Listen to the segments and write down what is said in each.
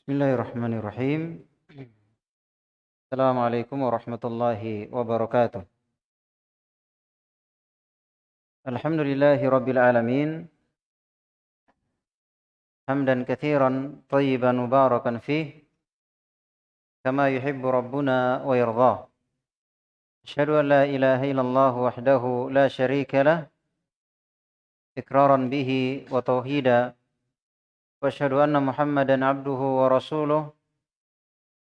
بسم الله الرحمن الرحيم السلام عليكم ورحمة الله وبركاته الحمد لله رب العالمين حمدا كثيرا طيبا مباركا فيه كما يحب ربنا ويرضاه أشهد أن لا إله إلا الله وحده لا شريك له إكرارا به وتوحيدا واشهد ان محمدا عبده ورسوله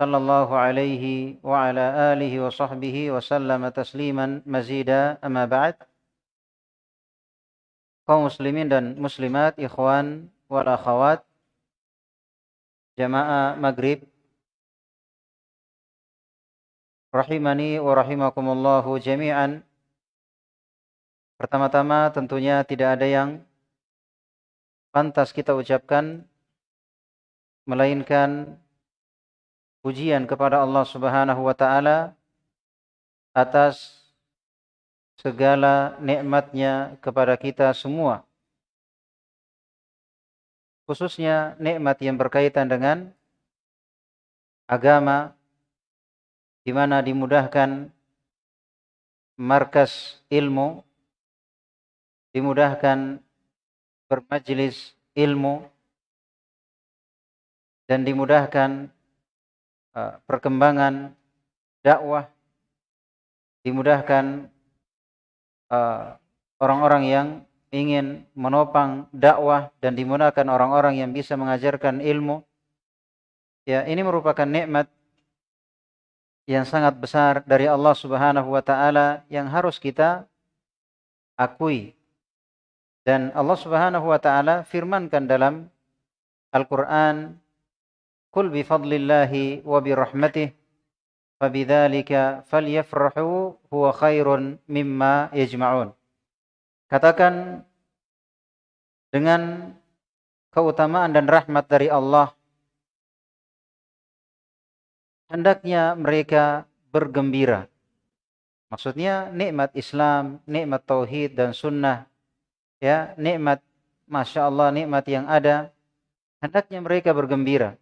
صلى الله عليه وعلى اله وصحبه وسلم تسليما مزيدا اما بعد kaum muslimin dan muslimat ikhwan wal akhawat jamaah maghrib rahimani wa rahimakumullahu jami'an pertama-tama tentunya tidak ada yang pantas kita ucapkan melainkan pujian kepada Allah Subhanahu wa taala atas segala nikmatnya kepada kita semua. Khususnya nikmat yang berkaitan dengan agama di mana dimudahkan markas ilmu, dimudahkan bermajlis ilmu dan dimudahkan uh, perkembangan dakwah dimudahkan uh, orang-orang uh, yang ingin menopang dakwah dan dimudahkan orang-orang yang bisa mengajarkan ilmu. Ya ini merupakan nikmat yang sangat besar dari Allah Subhanahu wa taala yang harus kita akui dan Allah Subhanahu wa taala firmankan dalam Al-Qur'an, "Qul bi fadlillahi wa bi rahmatih fabidzalika falyafrahu huwa khairun mimma yajma'un." Katakan dengan keutamaan dan rahmat dari Allah hendaknya mereka bergembira. Maksudnya nikmat Islam, nikmat tauhid dan sunnah ya nikmat masya Allah nikmat yang ada. Hendaknya mereka bergembira.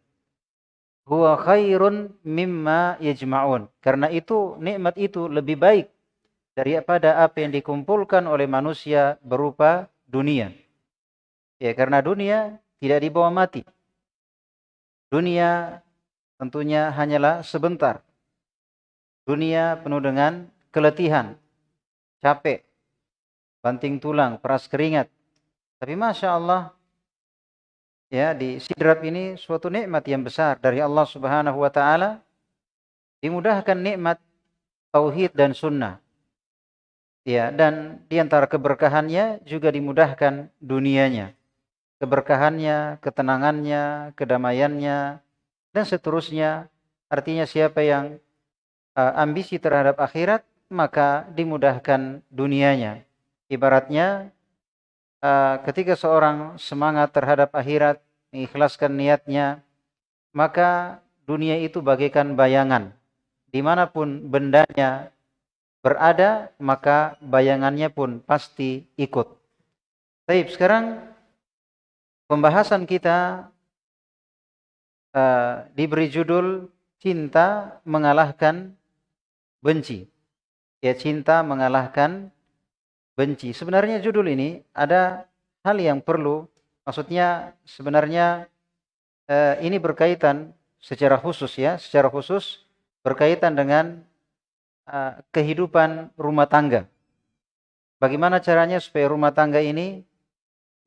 Huwa khairun mimma yajma'un. Karena itu nikmat itu lebih baik daripada apa yang dikumpulkan oleh manusia berupa dunia. Ya karena dunia tidak dibawa mati. Dunia tentunya hanyalah sebentar. Dunia penuh dengan keletihan capek banting tulang, peras keringat. Tapi Masya Allah, ya di sidrap ini suatu nikmat yang besar dari Allah Subhanahu wa taala dimudahkan nikmat tauhid dan sunnah. Ya, dan di antara keberkahannya juga dimudahkan dunianya. Keberkahannya, ketenangannya, kedamaiannya dan seterusnya. Artinya siapa yang uh, ambisi terhadap akhirat, maka dimudahkan dunianya. Ibaratnya uh, ketika seorang semangat terhadap akhirat, mengikhlaskan niatnya, maka dunia itu bagaikan bayangan. Di mana pun bendanya berada, maka bayangannya pun pasti ikut. Baik, sekarang pembahasan kita uh, diberi judul Cinta Mengalahkan Benci. Ya, cinta mengalahkan benci. Sebenarnya judul ini ada hal yang perlu, maksudnya sebenarnya eh, ini berkaitan secara khusus ya, secara khusus berkaitan dengan eh, kehidupan rumah tangga. Bagaimana caranya supaya rumah tangga ini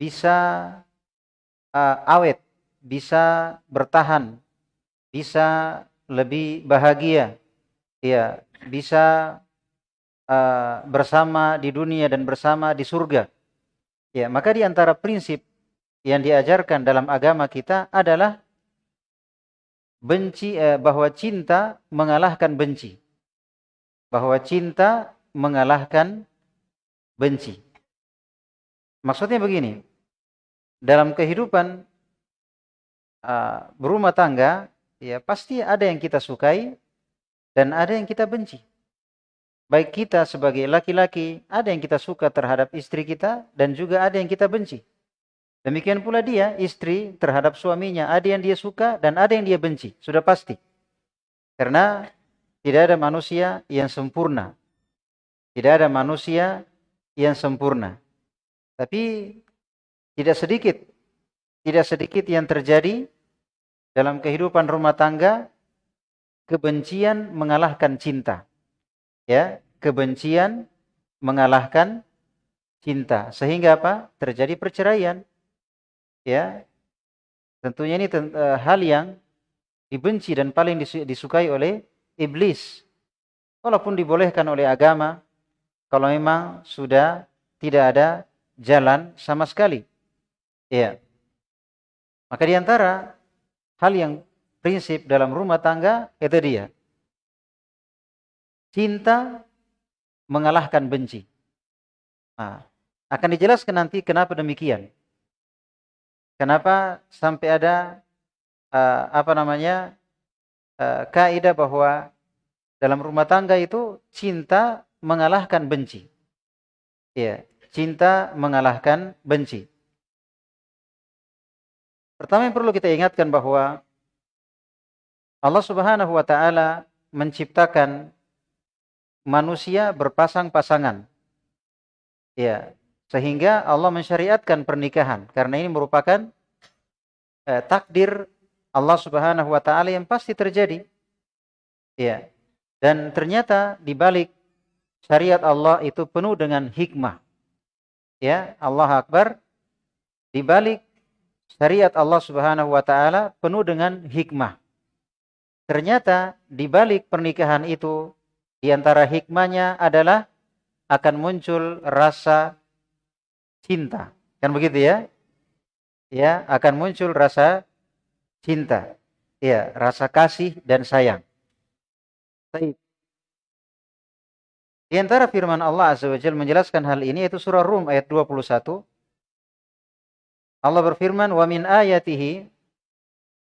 bisa uh, awet, bisa bertahan, bisa lebih bahagia, ya, bisa uh, bersama di dunia dan bersama di surga. Ya, maka di antara prinsip yang diajarkan dalam agama kita adalah benci eh, bahwa cinta mengalahkan benci. Bahwa cinta mengalahkan benci. Maksudnya begini, dalam kehidupan uh, berumah tangga, ya pasti ada yang kita sukai dan ada yang kita benci baik kita sebagai laki-laki, ada yang kita suka terhadap istri kita dan juga ada yang kita benci. Demikian pula dia, istri terhadap suaminya, ada yang dia suka dan ada yang dia benci, sudah pasti. Karena tidak ada manusia yang sempurna. Tidak ada manusia yang sempurna. Tapi tidak sedikit, tidak sedikit yang terjadi dalam kehidupan rumah tangga, kebencian mengalahkan cinta. Ya, kebencian mengalahkan cinta. Sehingga apa? Terjadi perceraian. Ya. Tentunya ini uh, hal yang dibenci dan paling disukai oleh iblis. Walaupun dibolehkan oleh agama kalau memang sudah tidak ada jalan sama sekali. Ya. Maka di antara hal yang prinsip dalam rumah tangga itu dia. Cinta mengalahkan benci nah, akan dijelaskan nanti kenapa demikian Kenapa sampai ada uh, apa namanya uh, kaidah bahwa dalam rumah tangga itu cinta mengalahkan benci. Ya, cinta mengalahkan benci. Pertama yang perlu kita ingatkan bahwa Allah Subhanahu wa taala menciptakan manusia berpasang-pasangan. Ya, sehingga Allah mensyariatkan pernikahan karena ini merupakan eh, takdir Allah Subhanahu wa taala yang pasti terjadi. Ya. Dan ternyata di balik syariat Allah itu penuh dengan hikmah. Ya, Allah Akbar. Di balik syariat Allah Subhanahu wa taala penuh dengan hikmah. Ternyata di balik pernikahan itu di antara hikmahnya adalah akan muncul rasa cinta. Kan begitu ya? Ya, akan muncul rasa cinta. Ya, rasa kasih dan sayang. Baik. Di antara firman Allah Azza wa Jalla menjelaskan hal ini yaitu surah Rum ayat 21. Allah berfirman, "Wa min ayatihi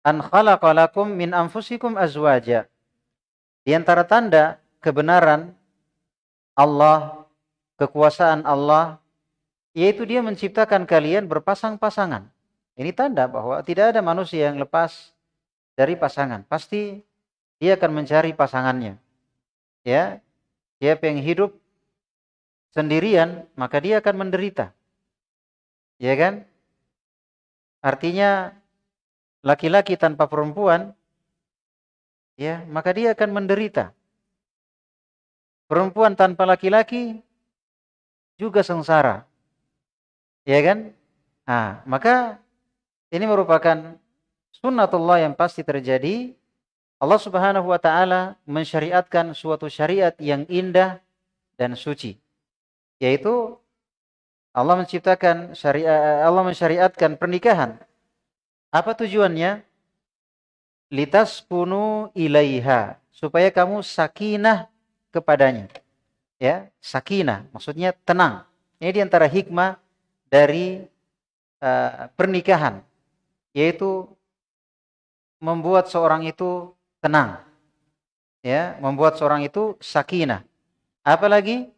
an khalaqalakum min anfusikum azwaja." Di antara tanda kebenaran Allah, kekuasaan Allah yaitu dia menciptakan kalian berpasang-pasangan. Ini tanda bahwa tidak ada manusia yang lepas dari pasangan. Pasti dia akan mencari pasangannya. Ya, siapa yang hidup sendirian, maka dia akan menderita. Ya kan? Artinya laki-laki tanpa perempuan ya, maka dia akan menderita. Perempuan tanpa laki-laki juga sengsara. Ya kan? Nah, maka ini merupakan sunnatullah yang pasti terjadi. Allah Subhanahu wa taala mensyariatkan suatu syariat yang indah dan suci. Yaitu Allah menciptakan syariat Allah mensyariatkan pernikahan. Apa tujuannya? Litas punu ilaiha supaya kamu sakinah kepadanya. Ya, sakinah maksudnya tenang. Ini di antara hikmah dari uh, pernikahan yaitu membuat seorang itu tenang ya membuat seorang itu sakinah apalagi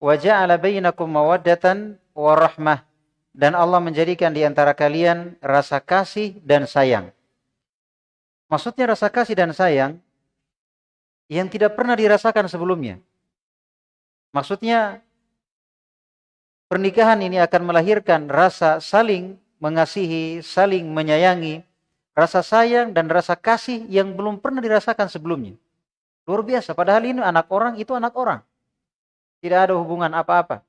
waja'ala bainakum mawaddatan warahmah dan Allah menjadikan di antara kalian rasa kasih dan sayang maksudnya rasa kasih dan sayang yang tidak pernah dirasakan sebelumnya maksudnya pernikahan ini akan melahirkan rasa saling mengasihi, saling menyayangi, rasa sayang dan rasa kasih yang belum pernah dirasakan sebelumnya. Luar biasa, padahal ini anak orang itu anak orang. Tidak ada hubungan apa-apa.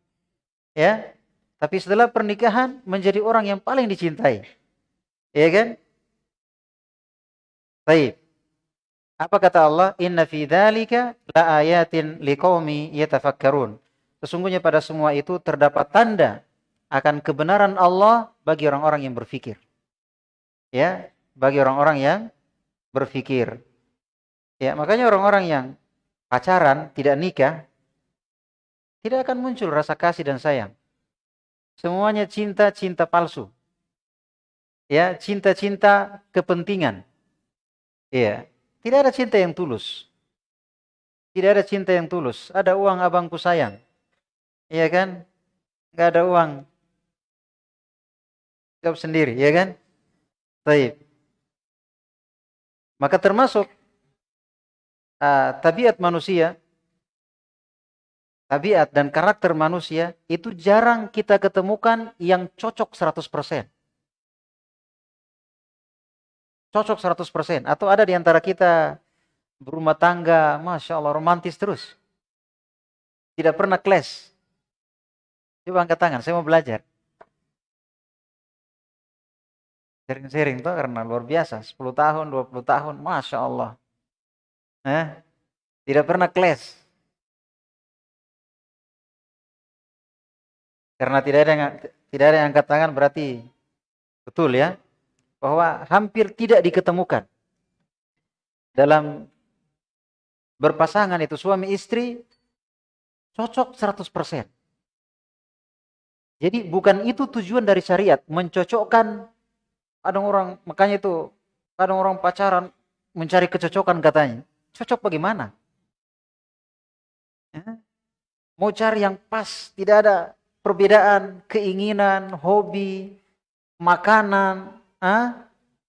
Ya. Tapi setelah pernikahan menjadi orang yang paling dicintai. Ya kan? Baik. Apa kata Allah? Inna fi dzalika la ayatin liqaumi yatafakkarun. Sesungguhnya pada semua itu terdapat tanda akan kebenaran Allah bagi orang-orang yang berfikir. Ya, bagi orang-orang yang berfikir. Ya, makanya orang-orang yang pacaran, tidak nikah, tidak akan muncul rasa kasih dan sayang. Semuanya cinta-cinta palsu. Ya, cinta-cinta kepentingan. Ya, tidak ada cinta yang tulus. Tidak ada cinta yang tulus. Ada uang abangku sayang. Iya kan? Gak ada uang. Jawab sendiri, ya kan? Taib. Maka termasuk uh, tabiat manusia, tabiat dan karakter manusia itu jarang kita ketemukan yang cocok 100%. Cocok 100%. Atau ada di antara kita berumah tangga, Masya Allah, romantis terus. Tidak pernah clash. Coba angkat tangan, saya mau belajar. Sering-sering tuh karena luar biasa. 10 tahun, 20 tahun, Masya Allah. Eh? Tidak pernah clash. Karena tidak ada yang tidak ada yang angkat tangan berarti betul ya bahwa hampir tidak diketemukan dalam berpasangan itu suami istri cocok 100%. Jadi bukan itu tujuan dari syariat, mencocokkan ada orang makanya itu ada orang pacaran mencari kecocokan katanya. Cocok bagaimana? Ya. Mau cari yang pas, tidak ada perbedaan keinginan, hobi, makanan, ah,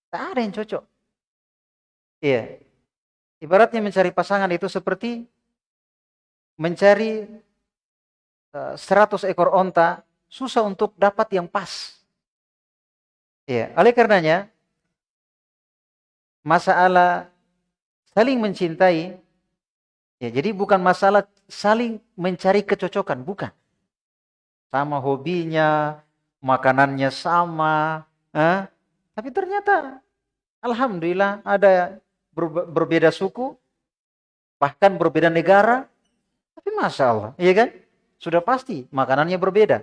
tak ada yang cocok. Iya. Ibaratnya mencari pasangan itu seperti mencari uh, eh, 100 ekor onta, susah untuk dapat yang pas. Ya, oleh karenanya masalah saling mencintai ya jadi bukan masalah saling mencari kecocokan, bukan. Sama hobinya, makanannya sama, eh? Tapi ternyata alhamdulillah ada berbeda suku, bahkan berbeda negara, tapi masya Allah, iya kan? Sudah pasti makanannya berbeda,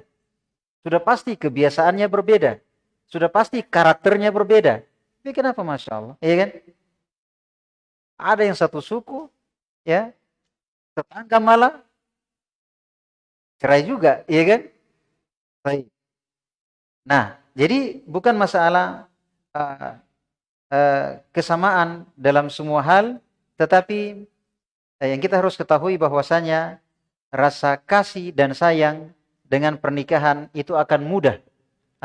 sudah pasti kebiasaannya berbeda, sudah pasti karakternya berbeda. Tapi kenapa Masya Allah? Iya kan? Ada yang satu suku, ya, tetangga malah cerai juga, iya kan? Baik. Nah, jadi bukan masalah uh, kesamaan dalam semua hal, tetapi uh, yang kita harus ketahui bahwasanya rasa kasih dan sayang dengan pernikahan itu akan mudah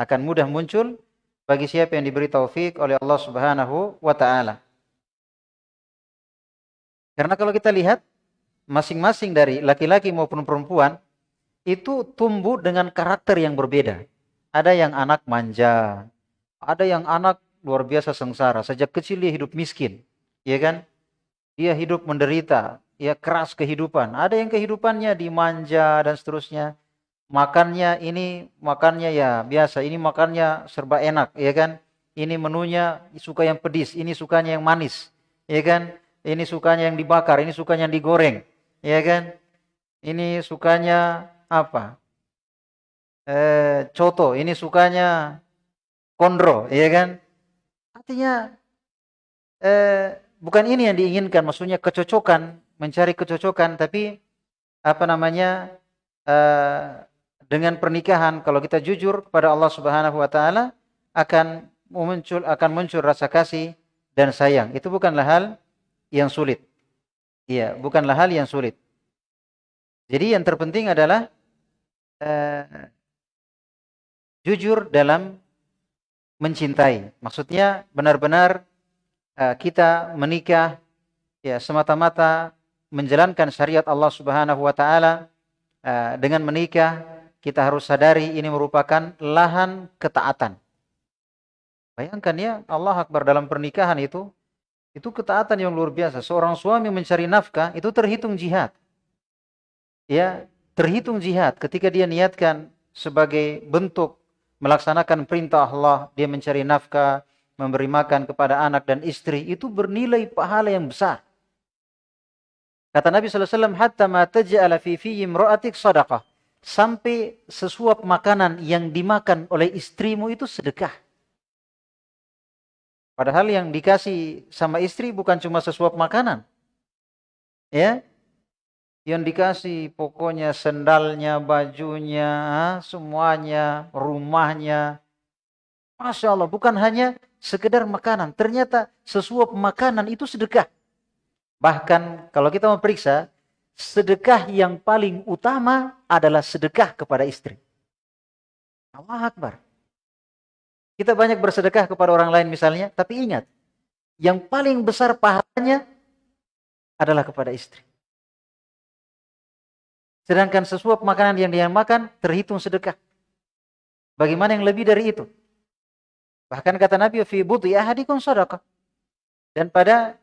akan mudah muncul bagi siapa yang diberi taufik oleh Allah Subhanahu wa taala. Karena kalau kita lihat masing-masing dari laki-laki maupun perempuan itu tumbuh dengan karakter yang berbeda. Ada yang anak manja, ada yang anak luar biasa sengsara, sejak kecil dia hidup miskin, ya kan? Dia hidup menderita, ya keras kehidupan. Ada yang kehidupannya dimanja dan seterusnya makannya ini makannya ya biasa, ini makannya serba enak, ya kan? Ini menunya suka yang pedis, ini sukanya yang manis, ya kan? Ini sukanya yang dibakar, ini sukanya yang digoreng, ya kan? Ini sukanya apa? Eh, coto, ini sukanya kondro, ya kan? Artinya eh, bukan ini yang diinginkan, maksudnya kecocokan, mencari kecocokan, tapi apa namanya? Eh, dengan pernikahan kalau kita jujur kepada Allah Subhanahu wa taala akan muncul akan muncul rasa kasih dan sayang. Itu bukanlah hal yang sulit. Iya, bukanlah hal yang sulit. Jadi yang terpenting adalah uh, jujur dalam mencintai. Maksudnya benar-benar uh, kita menikah ya semata-mata menjalankan syariat Allah Subhanahu wa taala uh, dengan menikah kita harus sadari ini merupakan lahan ketaatan. Bayangkan ya, Allah Akbar dalam pernikahan itu, itu ketaatan yang luar biasa. Seorang suami mencari nafkah, itu terhitung jihad. Ya, terhitung jihad ketika dia niatkan sebagai bentuk melaksanakan perintah Allah, dia mencari nafkah, memberi makan kepada anak dan istri, itu bernilai pahala yang besar. Kata Nabi SAW, Hatta ma taj'ala fi fi imra'atik sadaqah sampai sesuap makanan yang dimakan oleh istrimu itu sedekah. Padahal yang dikasih sama istri bukan cuma sesuap makanan. Ya. Yang dikasih pokoknya sendalnya, bajunya, semuanya, rumahnya. Masya Allah, bukan hanya sekedar makanan. Ternyata sesuap makanan itu sedekah. Bahkan kalau kita memeriksa, sedekah yang paling utama adalah sedekah kepada istri. Allah Akbar. Kita banyak bersedekah kepada orang lain misalnya, tapi ingat, yang paling besar pahalanya adalah kepada istri. Sedangkan sesuap makanan yang dia makan terhitung sedekah. Bagaimana yang lebih dari itu? Bahkan kata Nabi, fi buti ahadikum sadaqah. Dan pada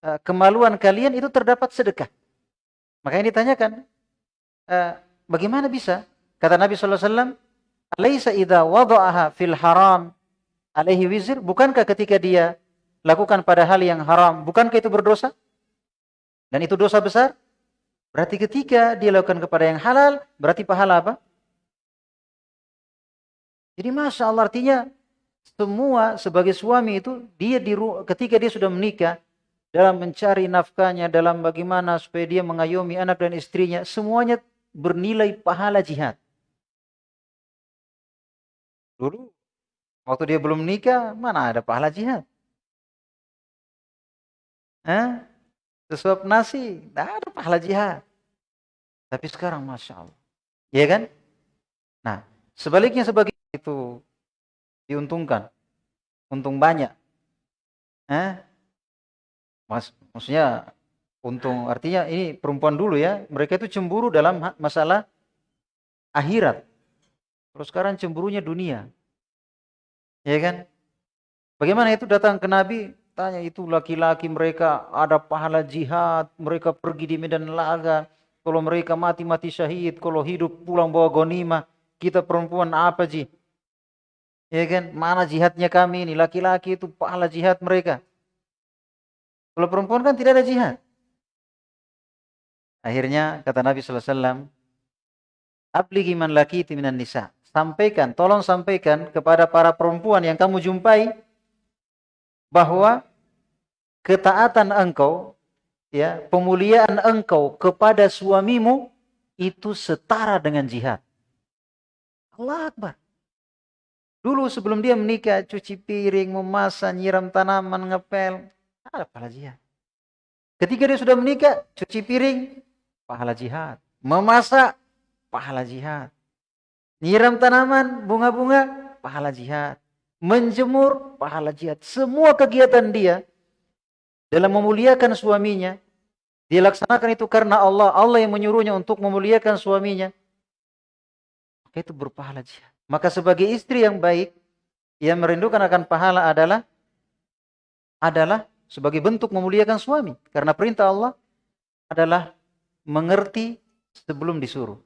uh, kemaluan kalian itu terdapat sedekah. Makanya ditanyakan, uh, bagaimana bisa? Kata Nabi SAW, Alaysa idha wada'aha fil haram alaihi wizir? Bukankah ketika dia lakukan pada hal yang haram, bukankah itu berdosa? Dan itu dosa besar? Berarti ketika dia lakukan kepada yang halal, berarti pahala apa? Jadi Masya Allah artinya semua sebagai suami itu dia di ketika dia sudah menikah dalam mencari nafkahnya dalam bagaimana supaya dia mengayomi anak dan istrinya semuanya bernilai pahala jihad. Dulu waktu dia belum menikah mana ada pahala jihad? Hah? Sesuap nasi, tidak ada pahala jihad. Tapi sekarang Masya Allah. Iya kan? Nah, sebaliknya sebagai itu diuntungkan. Untung banyak. Eh? Mas, maksudnya untung artinya ini perempuan dulu ya, mereka itu cemburu dalam masalah akhirat. Terus sekarang cemburunya dunia. Ya kan? Bagaimana itu datang ke Nabi, tanya itu laki-laki mereka ada pahala jihad, mereka pergi di medan laga, kalau mereka mati mati syahid, kalau hidup pulang bawa gonimah, kita perempuan apa sih? Ya kan? Mana jihadnya kami ini? Laki-laki itu pahala jihad mereka. Kalau perempuan kan tidak ada jihad. Akhirnya kata Nabi sallallahu alaihi wasallam, "Abligi man laki nisa." Sampaikan, tolong sampaikan kepada para perempuan yang kamu jumpai bahwa ketaatan engkau ya, pemuliaan engkau kepada suamimu itu setara dengan jihad. Allah Akbar. Dulu sebelum dia menikah, cuci piring, memasak, nyiram tanaman, ngepel. Ada pahala jihad. Ketika dia sudah menikah, cuci piring, pahala jihad. Memasak, pahala jihad. Nyiram tanaman, bunga-bunga, pahala jihad. Menjemur, pahala jihad. Semua kegiatan dia dalam memuliakan suaminya, dia laksanakan itu karena Allah. Allah yang menyuruhnya untuk memuliakan suaminya. Maka itu berpahala jihad. Maka sebagai istri yang baik, yang merindukan akan pahala adalah adalah sebagai bentuk memuliakan suami. Karena perintah Allah adalah mengerti sebelum disuruh.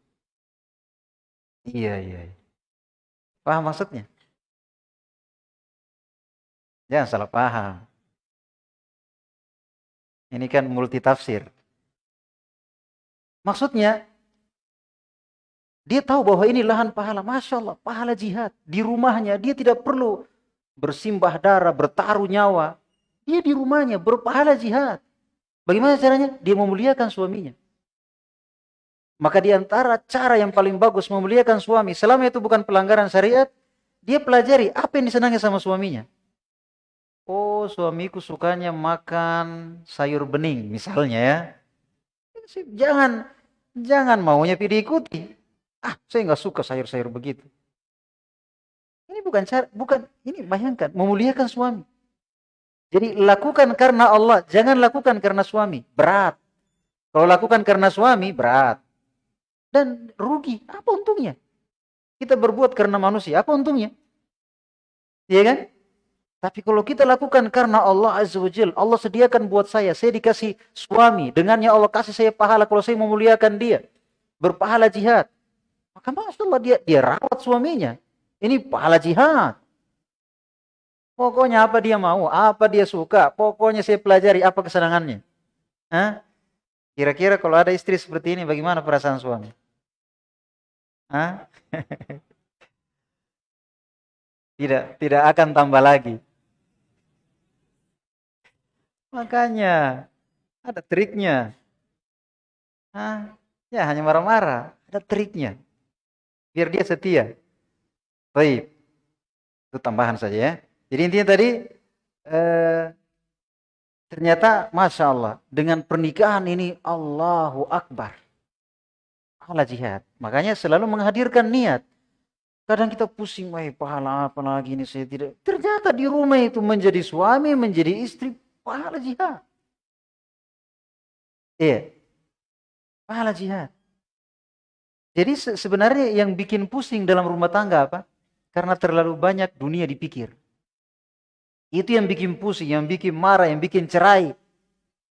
Iya, iya. iya. Paham maksudnya? Jangan salah paham. Ini kan multi tafsir. Maksudnya, dia tahu bahwa ini lahan pahala. Masya Allah, pahala jihad. Di rumahnya, dia tidak perlu bersimbah darah, bertaruh nyawa. Dia di rumahnya, berpahala jihad. Bagaimana caranya? Dia memuliakan suaminya. Maka di antara cara yang paling bagus memuliakan suami, selama itu bukan pelanggaran syariat, dia pelajari apa yang disenangi sama suaminya. Oh, suamiku sukanya makan sayur bening, misalnya ya. Jangan jangan maunya diikuti. Ah, saya nggak suka sayur-sayur begitu. Ini bukan cara, bukan ini bayangkan memuliakan suami. Jadi lakukan karena Allah, jangan lakukan karena suami, berat. Kalau lakukan karena suami, berat. Dan rugi, apa untungnya? Kita berbuat karena manusia, apa untungnya? Iya kan? Tapi kalau kita lakukan karena Allah Azza wa Jal, Allah sediakan buat saya, saya dikasih suami, dengannya Allah kasih saya pahala kalau saya memuliakan dia. Berpahala jihad. Maka Masya Allah dia, dia rawat suaminya. Ini pahala jihad. Pokoknya apa dia mau, apa dia suka, pokoknya saya pelajari apa kesenangannya. Kira-kira kalau ada istri seperti ini bagaimana perasaan suami? Hah? tidak, tidak akan tambah lagi. Makanya ada triknya. Hah? Ya hanya marah-marah, ada triknya biar dia setia. Baik. Itu tambahan saja ya. Jadi intinya tadi eh, ternyata masya Allah dengan pernikahan ini Allahu Akbar. Allah jihad. Makanya selalu menghadirkan niat. Kadang kita pusing, wah pahala apa lagi ini saya tidak. Ternyata di rumah itu menjadi suami, menjadi istri, pahala jihad. Iya. Pahala jihad. Jadi sebenarnya yang bikin pusing dalam rumah tangga apa? Karena terlalu banyak dunia dipikir. Itu yang bikin pusing, yang bikin marah, yang bikin cerai.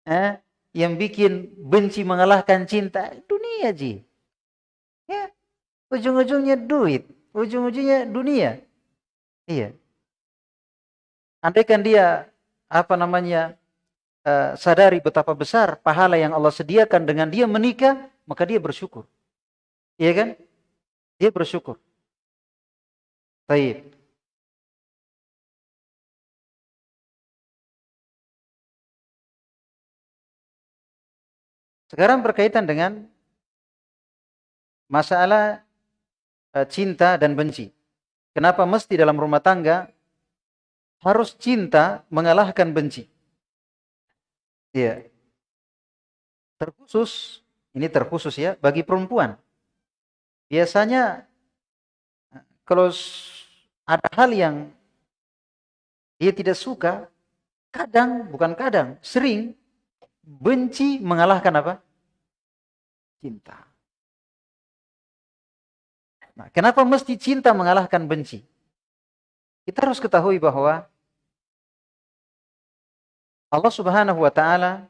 Eh? Yang bikin benci mengalahkan cinta. Dunia, Ji. Ya. Ujung-ujungnya duit ujung-ujungnya dunia. Iya. Andaikan dia apa namanya uh, sadari betapa besar pahala yang Allah sediakan dengan dia menikah, maka dia bersyukur. Iya kan? Dia bersyukur. Baik. Sekarang berkaitan dengan masalah Eh, cinta dan benci. Kenapa mesti dalam rumah tangga harus cinta mengalahkan benci? Iya. Terkhusus, ini terkhusus ya, bagi perempuan. Biasanya kalau ada hal yang dia tidak suka, kadang, bukan kadang, sering benci mengalahkan apa? Cinta. Nah, kenapa mesti cinta mengalahkan benci? Kita harus ketahui bahwa Allah Subhanahu wa taala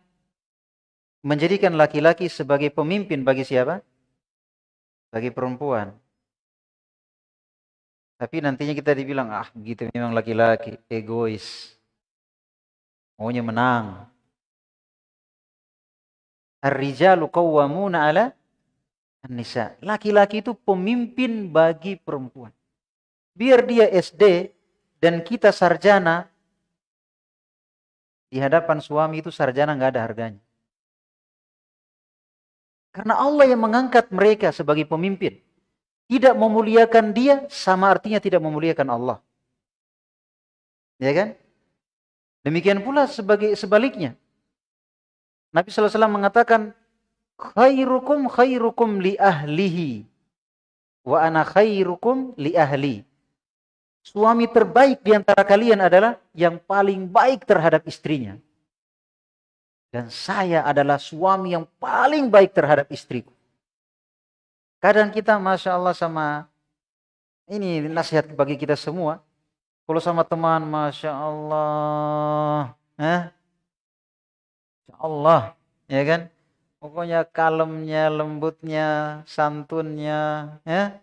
menjadikan laki-laki sebagai pemimpin bagi siapa? Bagi perempuan. Tapi nantinya kita dibilang, ah begitu memang laki-laki, egois. Maunya menang. Ar-rijalu qawwamuna ala Nisa. Laki-laki itu pemimpin bagi perempuan. Biar dia SD dan kita sarjana, di hadapan suami itu sarjana nggak ada harganya. Karena Allah yang mengangkat mereka sebagai pemimpin. Tidak memuliakan dia sama artinya tidak memuliakan Allah. Ya kan? Demikian pula sebagai sebaliknya. Nabi SAW mengatakan, khairukum khairukum li ahlihi wa ana khairukum li ahli. Suami terbaik di antara kalian adalah yang paling baik terhadap istrinya. Dan saya adalah suami yang paling baik terhadap istriku. Kadang kita Masya Allah sama, ini nasihat bagi kita semua. Kalau sama teman, Masya Allah. Eh? Masya Allah. Ya kan? Pokoknya kalemnya, lembutnya, santunnya, ya.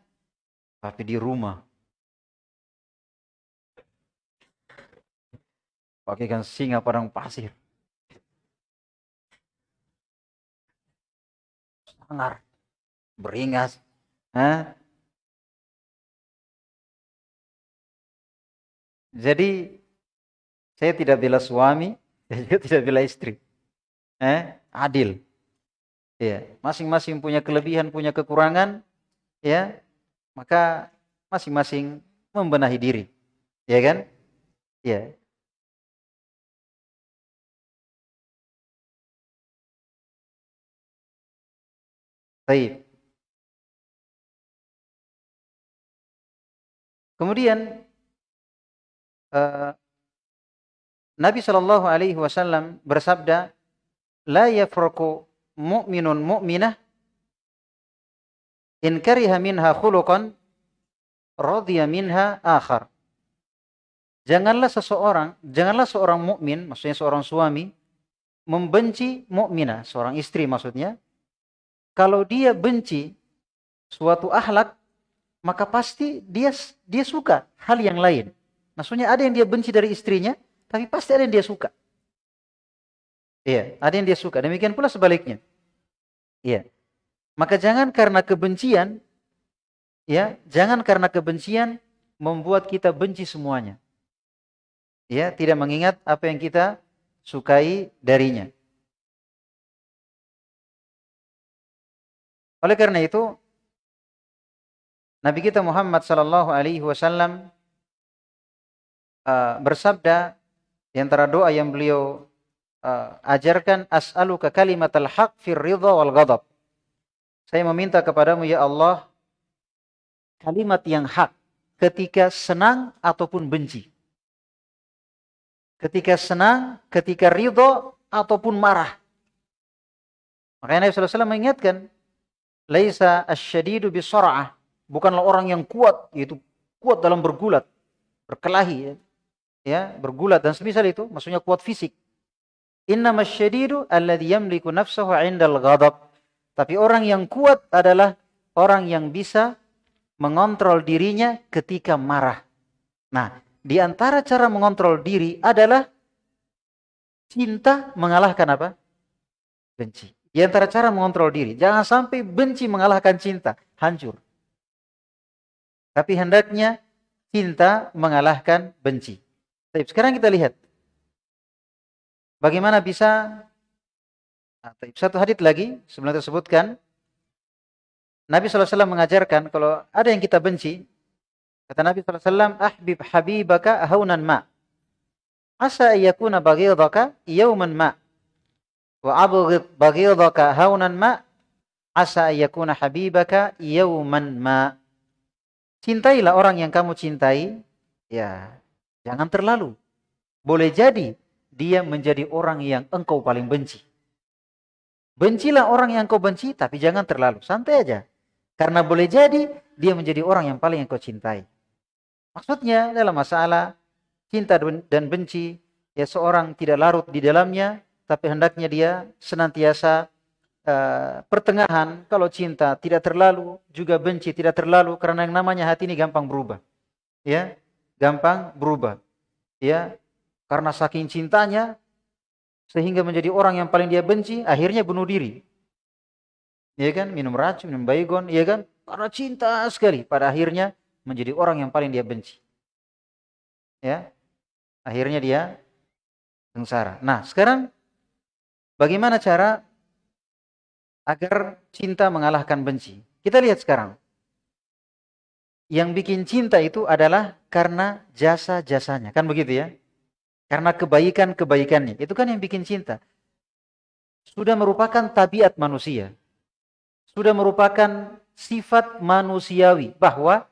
Tapi di rumah. Pakaikan singa padang pasir. Sangar. Beringas. Ya. Jadi saya tidak bila suami, saya juga tidak bila istri. Eh, adil. Ya, masing-masing punya kelebihan, punya kekurangan, ya. Maka masing-masing membenahi diri. Ya kan? Ya. Baik. Kemudian uh, Nabi Shallallahu Alaihi Wasallam bersabda, "La yafraku mu'minun mu'minah in kariha minha khuluqan radhiya minha akhar. Janganlah seseorang, janganlah seorang mukmin, maksudnya seorang suami membenci mukminah, seorang istri maksudnya. Kalau dia benci suatu akhlak, maka pasti dia dia suka hal yang lain. Maksudnya ada yang dia benci dari istrinya, tapi pasti ada yang dia suka. Iya, ada yang dia suka. Demikian pula sebaliknya. Iya. Maka jangan karena kebencian, ya, jangan karena kebencian membuat kita benci semuanya. Ya, tidak mengingat apa yang kita sukai darinya. Oleh karena itu, Nabi kita Muhammad sallallahu alaihi wasallam uh, bersabda di antara doa yang beliau uh, ajarkan as'aluka kalimatal haq fir ridha wal ghadab. Saya meminta kepadamu ya Allah kalimat yang hak ketika senang ataupun benci. Ketika senang, ketika ridho ataupun marah. Makanya Nabi SAW mengingatkan, Laisa asyadidu bisora'ah. Bukanlah orang yang kuat, yaitu kuat dalam bergulat, berkelahi, ya, ya bergulat dan semisal itu, maksudnya kuat fisik. Inna masyadidu alladhi yamliku nafsahu indal ghadab. Tapi orang yang kuat adalah orang yang bisa mengontrol dirinya ketika marah. Nah, di antara cara mengontrol diri adalah cinta mengalahkan apa? Benci. Di antara cara mengontrol diri. Jangan sampai benci mengalahkan cinta. Hancur. Tapi hendaknya cinta mengalahkan benci. Tapi sekarang kita lihat. Bagaimana bisa nah, satu hadit lagi sebelum kita sebutkan Nabi SAW mengajarkan kalau ada yang kita benci, kata Nabi SAW, ahbib habibaka haunan ma. Asa yakuna baghidaka yawman ma. Wa abghid baghidaka haunan ma. Asa yakuna habibaka yawman ma. Cintailah orang yang kamu cintai, ya jangan terlalu. Boleh jadi dia menjadi orang yang engkau paling benci. Bencilah orang yang kau benci, tapi jangan terlalu. Santai aja. Karena boleh jadi dia menjadi orang yang paling engkau cintai. Maksudnya dalam masalah cinta dan benci, ya seorang tidak larut di dalamnya, tapi hendaknya dia senantiasa uh, pertengahan. Kalau cinta tidak terlalu, juga benci tidak terlalu, karena yang namanya hati ini gampang berubah. Ya, gampang berubah. Ya, karena saking cintanya, sehingga menjadi orang yang paling dia benci, akhirnya bunuh diri ya kan? Minum racun, minum baygon, ya kan? Karena cinta sekali. Pada akhirnya menjadi orang yang paling dia benci. Ya. Akhirnya dia sengsara. Nah, sekarang bagaimana cara agar cinta mengalahkan benci? Kita lihat sekarang. Yang bikin cinta itu adalah karena jasa-jasanya. Kan begitu ya? Karena kebaikan-kebaikannya. Itu kan yang bikin cinta. Sudah merupakan tabiat manusia sudah merupakan sifat manusiawi bahwa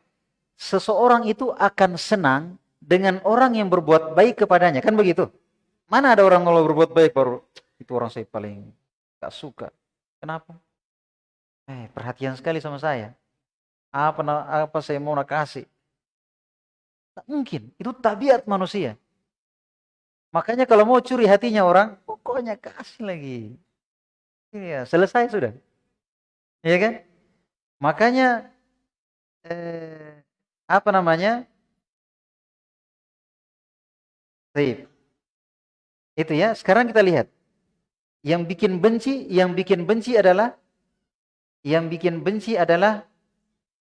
seseorang itu akan senang dengan orang yang berbuat baik kepadanya. Kan begitu? Mana ada orang kalau berbuat baik baru itu orang saya paling gak suka. Kenapa? Eh, perhatian sekali sama saya. Apa apa saya mau nak kasih? Tak mungkin. Itu tabiat manusia. Makanya kalau mau curi hatinya orang, pokoknya kasih lagi. Iya, selesai sudah. Iya kan? Makanya eh, apa namanya? Baik. Itu ya. Sekarang kita lihat. Yang bikin benci, yang bikin benci adalah yang bikin benci adalah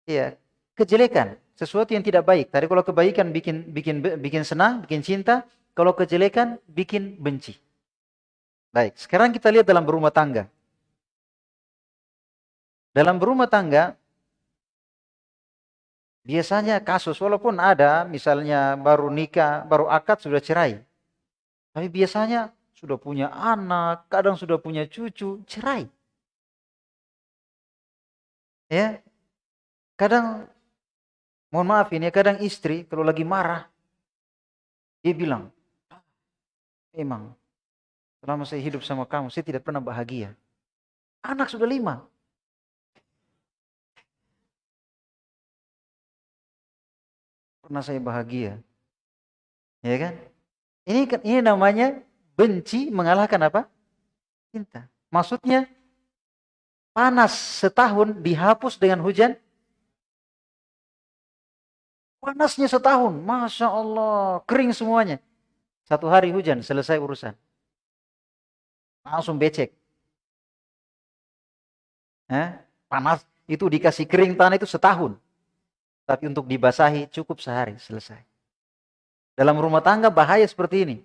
ya, kejelekan, sesuatu yang tidak baik. Tadi kalau kebaikan bikin bikin bikin senang, bikin cinta, kalau kejelekan bikin benci. Baik, sekarang kita lihat dalam berumah tangga. Dalam berumah tangga, biasanya kasus, walaupun ada, misalnya baru nikah, baru akad, sudah cerai. Tapi biasanya sudah punya anak, kadang sudah punya cucu, cerai. Ya, kadang, mohon maaf ini, kadang istri kalau lagi marah, dia bilang, emang selama saya hidup sama kamu, saya tidak pernah bahagia. Anak sudah lima, pernah saya bahagia. Ya kan? Ini ini namanya benci mengalahkan apa? Cinta. Maksudnya panas setahun dihapus dengan hujan. Panasnya setahun, masya Allah, kering semuanya. Satu hari hujan, selesai urusan. Langsung becek. Eh? Panas itu dikasih kering tanah itu setahun. Tapi untuk dibasahi cukup sehari, selesai. Dalam rumah tangga bahaya seperti ini.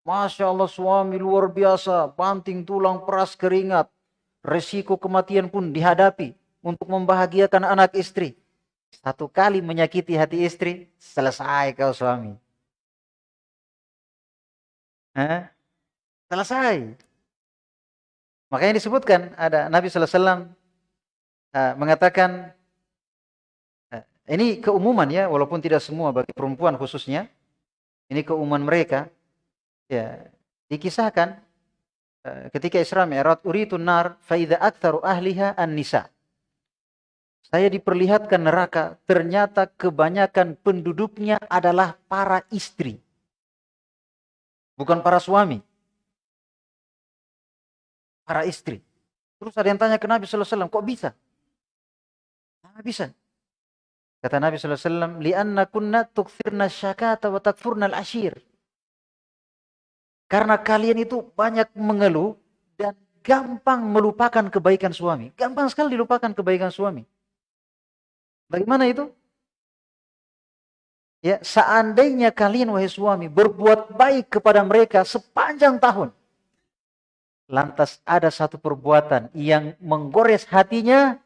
Masya Allah suami luar biasa, banting tulang, peras keringat. Resiko kematian pun dihadapi untuk membahagiakan anak istri. Satu kali menyakiti hati istri, selesai kau suami. Eh? Selesai. Makanya disebutkan ada Nabi SAW uh, eh, mengatakan Ini keumuman ya, walaupun tidak semua bagi perempuan khususnya. Ini keumuman mereka. Ya, dikisahkan eh, ketika Isra Mi'raj uritun nar fa idza ahliha an-nisa. Saya diperlihatkan neraka, ternyata kebanyakan penduduknya adalah para istri. Bukan para suami. Para istri. Terus ada yang tanya ke Nabi SAW, kok bisa? Nah, bisa. Kata Nabi SAW, lianna kunna tukfirna syakata wa takfurna al-ashir. Karena kalian itu banyak mengeluh dan gampang melupakan kebaikan suami. Gampang sekali dilupakan kebaikan suami. Bagaimana itu? Ya, seandainya kalian wahai suami berbuat baik kepada mereka sepanjang tahun. Lantas ada satu perbuatan yang menggores hatinya,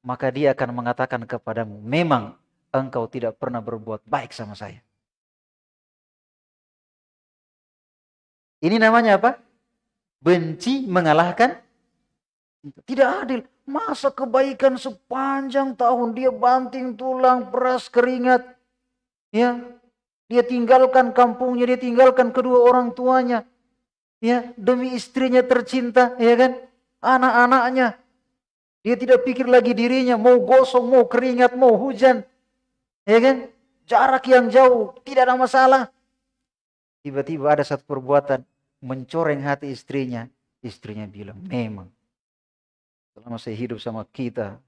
maka dia akan mengatakan kepadamu, memang engkau tidak pernah berbuat baik sama saya. Ini namanya apa? Benci mengalahkan tidak adil. Masa kebaikan sepanjang tahun dia banting tulang, peras keringat. Ya, dia tinggalkan kampungnya, dia tinggalkan kedua orang tuanya. Ya, demi istrinya tercinta, ya kan? Anak-anaknya, dia tidak pikir lagi dirinya, mau gosong, mau keringat, mau hujan. Ya kan? Jarak yang jauh, tidak ada masalah. Tiba-tiba ada satu perbuatan mencoreng hati istrinya. Istrinya bilang, memang. Selama saya hidup sama kita.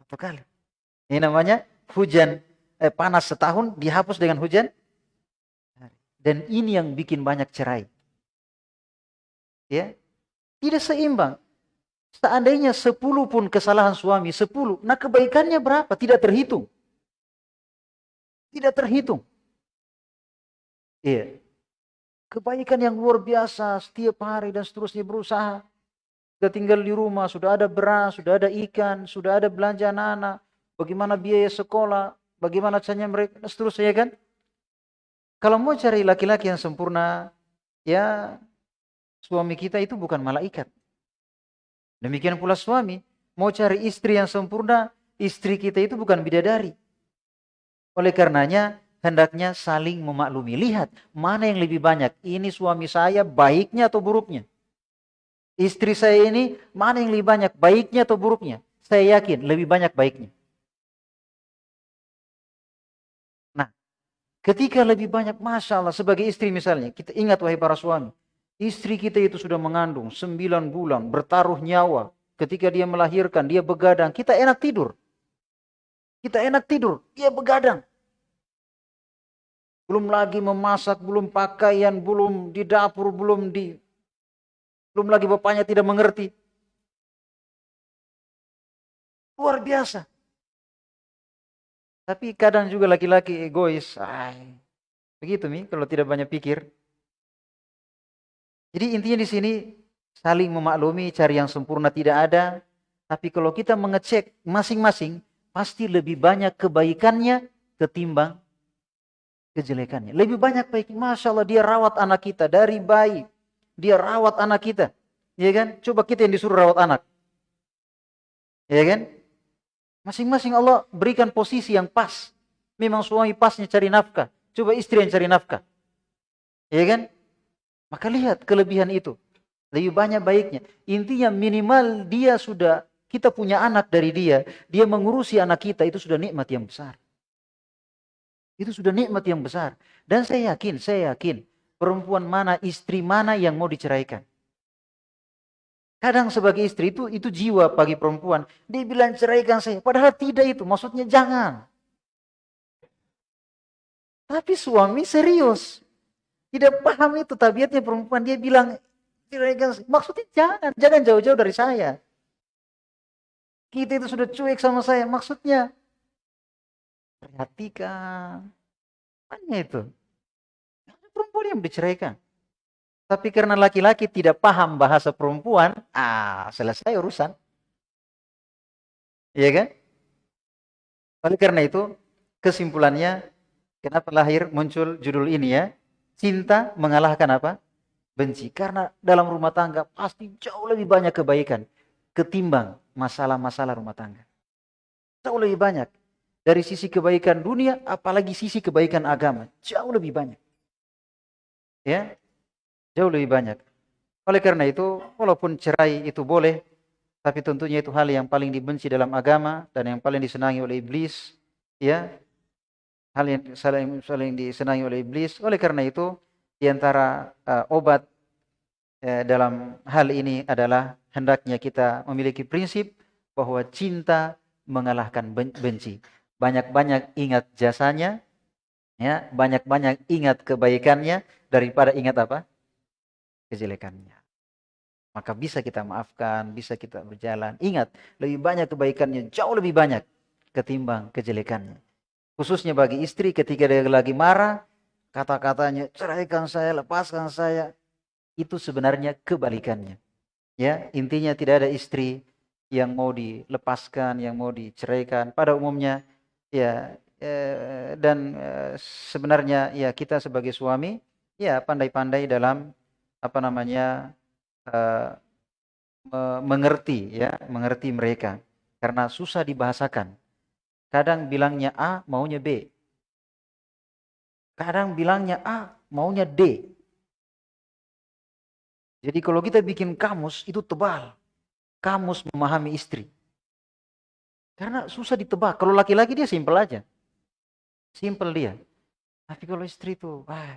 Apa kali? Ini namanya hujan eh, panas setahun dihapus dengan hujan. Dan ini yang bikin banyak cerai. Ya, tidak seimbang. Seandainya sepuluh pun kesalahan suami, sepuluh. Nah kebaikannya berapa? Tidak terhitung. Tidak terhitung. Iya. Kebaikan yang luar biasa setiap hari dan seterusnya berusaha. Sudah tinggal di rumah, sudah ada beras, sudah ada ikan, sudah ada belanja anak-anak. Bagaimana biaya sekolah, bagaimana caranya mereka, dan seterusnya kan. Kalau mau cari laki-laki yang sempurna, ya suami kita itu bukan malaikat. Demikian pula suami, mau cari istri yang sempurna, istri kita itu bukan bidadari. Oleh karenanya, hendaknya saling memaklumi. Lihat, mana yang lebih banyak? Ini suami saya baiknya atau buruknya? Istri saya ini, mana yang lebih banyak? Baiknya atau buruknya? Saya yakin lebih banyak baiknya. Nah, ketika lebih banyak, Masya sebagai istri misalnya, kita ingat wahai para suami, Istri kita itu sudah mengandung sembilan bulan, bertaruh nyawa. Ketika dia melahirkan, dia begadang. Kita enak tidur. Kita enak tidur, dia begadang. Belum lagi memasak, belum pakaian, belum di dapur, belum di... Belum lagi bapaknya tidak mengerti. Luar biasa. Tapi kadang juga laki-laki egois. Ay, begitu mi, kalau tidak banyak pikir. Jadi intinya di sini saling memaklumi, cari yang sempurna tidak ada. Tapi kalau kita mengecek masing-masing, pasti lebih banyak kebaikannya ketimbang kejelekannya. Lebih banyak baik. Masya Allah dia rawat anak kita dari bayi. Dia rawat anak kita. Ya kan? Coba kita yang disuruh rawat anak. Ya kan? Masing-masing Allah berikan posisi yang pas. Memang suami pasnya cari nafkah. Coba istri yang cari nafkah. Ya kan? Maka lihat kelebihan itu. Lebih banyak baiknya. Intinya minimal dia sudah, kita punya anak dari dia. Dia mengurusi anak kita, itu sudah nikmat yang besar. Itu sudah nikmat yang besar. Dan saya yakin, saya yakin. Perempuan mana, istri mana yang mau diceraikan. Kadang sebagai istri itu itu jiwa bagi perempuan. Dia bilang ceraikan saya. Padahal tidak itu. Maksudnya jangan. Tapi suami serius. Tidak paham itu tabiatnya perempuan. Dia bilang, maksudnya jangan, jangan jauh-jauh dari saya. Kita itu sudah cuek sama saya. Maksudnya, perhatikan. Hanya itu. Perempuan yang diceraikan. Tapi karena laki-laki tidak paham bahasa perempuan, ah selesai urusan. Iya kan? Oleh karena itu, kesimpulannya, kenapa lahir muncul judul ini ya? Cinta mengalahkan apa? Benci. Karena dalam rumah tangga pasti jauh lebih banyak kebaikan ketimbang masalah-masalah rumah tangga. jauh lebih banyak. Dari sisi kebaikan dunia, apalagi sisi kebaikan agama. Jauh lebih banyak. Ya, jauh lebih banyak. Oleh karena itu, walaupun cerai itu boleh, tapi tentunya itu hal yang paling dibenci dalam agama dan yang paling disenangi oleh iblis, ya. Hal yang saling, saling disenangi oleh iblis. Oleh karena itu, di antara uh, obat uh, dalam hal ini adalah hendaknya kita memiliki prinsip bahwa cinta mengalahkan benci. Banyak-banyak ingat jasanya, ya, banyak-banyak ingat kebaikannya daripada ingat apa? kejelekannya maka bisa kita maafkan, bisa kita berjalan. Ingat, lebih banyak kebaikannya, jauh lebih banyak ketimbang kejelekannya. Khususnya bagi istri ketika dia lagi marah, kata-katanya ceraikan saya, lepaskan saya, itu sebenarnya kebalikannya. Ya, intinya tidak ada istri yang mau dilepaskan, yang mau diceraikan. Pada umumnya, ya, eh, dan eh, sebenarnya ya kita sebagai suami, ya pandai-pandai dalam apa namanya uh, mengerti ya, mengerti mereka karena susah dibahasakan. Kadang bilangnya A, maunya B. Kadang bilangnya A, maunya D. Jadi kalau kita bikin kamus itu tebal. Kamus memahami istri. Karena susah ditebak. Kalau laki-laki dia simpel aja. Simpel dia. Tapi kalau istri itu, wah,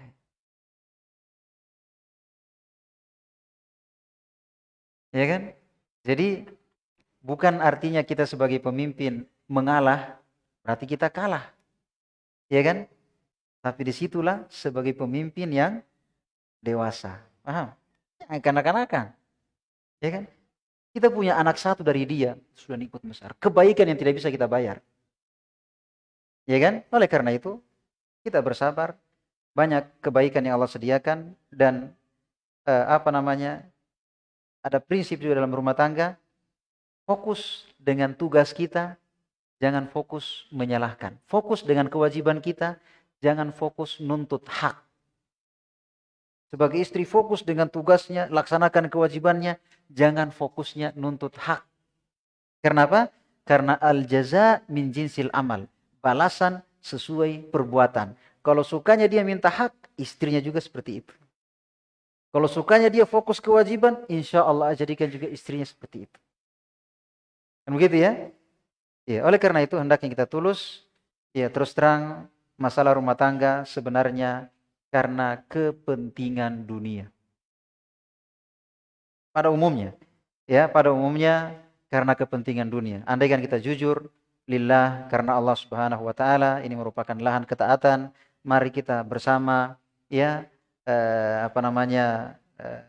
Ya kan? Jadi bukan artinya kita sebagai pemimpin mengalah, berarti kita kalah. Ya kan? Tapi di situlah sebagai pemimpin yang dewasa. Paham? Kanak-kanakan. Ya kan? Kita punya anak satu dari dia, sudah nikmat besar. Kebaikan yang tidak bisa kita bayar. Ya kan? Oleh karena itu, kita bersabar. Banyak kebaikan yang Allah sediakan dan eh, apa namanya ada prinsip juga dalam rumah tangga, fokus dengan tugas kita, jangan fokus menyalahkan. Fokus dengan kewajiban kita, jangan fokus nuntut hak. Sebagai istri fokus dengan tugasnya, laksanakan kewajibannya, jangan fokusnya nuntut hak. Kenapa? Karena al-jaza min jinsil amal. Balasan sesuai perbuatan. Kalau sukanya dia minta hak, istrinya juga seperti itu. Kalau sukanya dia fokus kewajiban, insya Allah jadikan juga istrinya seperti itu. Kan begitu ya? Ya, oleh karena itu hendaknya kita tulus. Ya, terus terang masalah rumah tangga sebenarnya karena kepentingan dunia. Pada umumnya, ya, pada umumnya karena kepentingan dunia. Andaikan kita jujur, lillah karena Allah Subhanahu wa taala ini merupakan lahan ketaatan, mari kita bersama ya eh, apa namanya eh,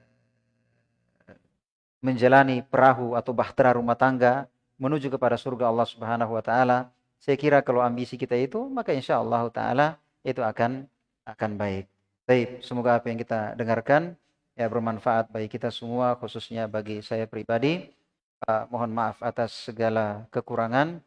menjalani perahu atau bahtera rumah tangga menuju kepada surga Allah Subhanahu wa taala. Saya kira kalau ambisi kita itu maka insya Allah taala itu akan akan baik. Baik, semoga apa yang kita dengarkan ya bermanfaat bagi kita semua khususnya bagi saya pribadi. Uh, mohon maaf atas segala kekurangan.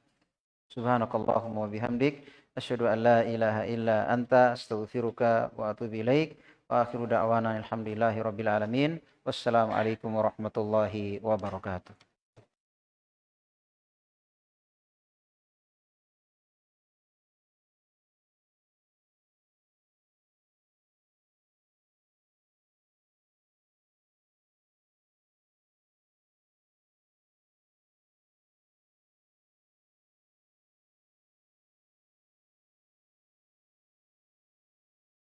Subhanakallahumma wa bihamdik asyhadu an la ilaha illa anta astaghfiruka wa atubu ilaik. Wa akhiru da'wana alhamdulillahi alamin. Wassalamualaikum warahmatullahi wabarakatuh.